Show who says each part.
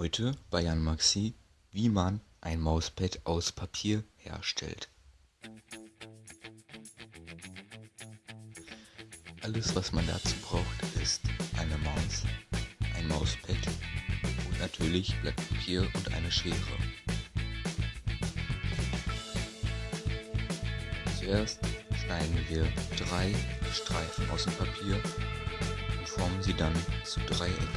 Speaker 1: Heute bei Jan Maxi, wie man ein Mauspad aus Papier herstellt. Alles was man dazu braucht ist eine Maus, ein Mauspad und natürlich Blatt Papier und eine Schere. Zuerst schneiden wir drei Streifen aus dem Papier und formen sie dann zu Dreiecken.